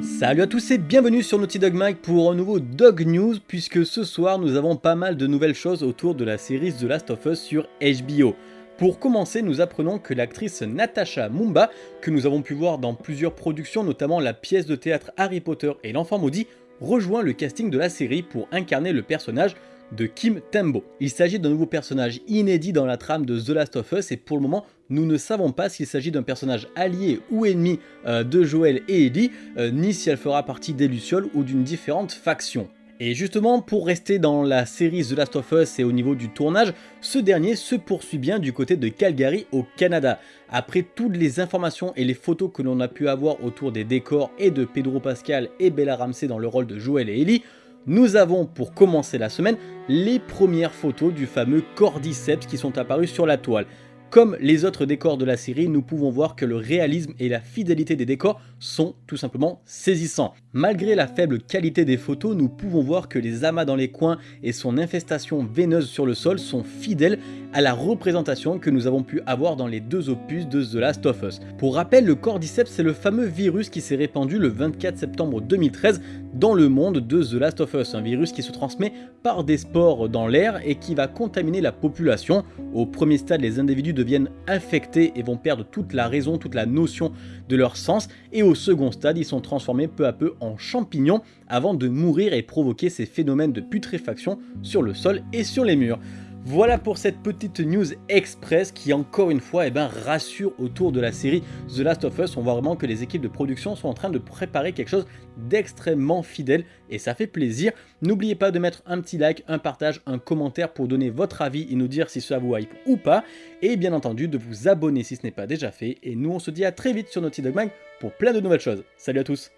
Salut à tous et bienvenue sur Naughty Dog Mag pour un nouveau Dog News puisque ce soir nous avons pas mal de nouvelles choses autour de la série The Last of Us sur HBO. Pour commencer, nous apprenons que l'actrice Natasha Mumba, que nous avons pu voir dans plusieurs productions, notamment la pièce de théâtre Harry Potter et l'enfant maudit, rejoint le casting de la série pour incarner le personnage de Kim Tembo. Il s'agit d'un nouveau personnage inédit dans la trame de The Last of Us et pour le moment nous ne savons pas s'il s'agit d'un personnage allié ou ennemi euh, de Joel et Ellie, euh, ni si elle fera partie des Lucioles ou d'une différente faction. Et justement, pour rester dans la série The Last of Us et au niveau du tournage, ce dernier se poursuit bien du côté de Calgary au Canada. Après toutes les informations et les photos que l'on a pu avoir autour des décors et de Pedro Pascal et Bella Ramsey dans le rôle de Joel et Ellie, nous avons pour commencer la semaine les premières photos du fameux Cordyceps qui sont apparus sur la toile. Comme les autres décors de la série, nous pouvons voir que le réalisme et la fidélité des décors sont tout simplement saisissants. Malgré la faible qualité des photos, nous pouvons voir que les amas dans les coins et son infestation veineuse sur le sol sont fidèles à la représentation que nous avons pu avoir dans les deux opus de The Last of Us. Pour rappel, le Cordyceps c'est le fameux virus qui s'est répandu le 24 septembre 2013 dans le monde de The Last of Us, un virus qui se transmet par des spores dans l'air et qui va contaminer la population. Au premier stade, les individus deviennent infectés et vont perdre toute la raison, toute la notion de leur sens, et au second stade, ils sont transformés peu à peu en champignons avant de mourir et provoquer ces phénomènes de putréfaction sur le sol et sur les murs. Voilà pour cette petite news express qui encore une fois eh ben, rassure autour de la série The Last of Us. On voit vraiment que les équipes de production sont en train de préparer quelque chose d'extrêmement fidèle et ça fait plaisir. N'oubliez pas de mettre un petit like, un partage, un commentaire pour donner votre avis et nous dire si ça vous hype ou pas. Et bien entendu de vous abonner si ce n'est pas déjà fait. Et nous on se dit à très vite sur Naughty Dog Mag pour plein de nouvelles choses. Salut à tous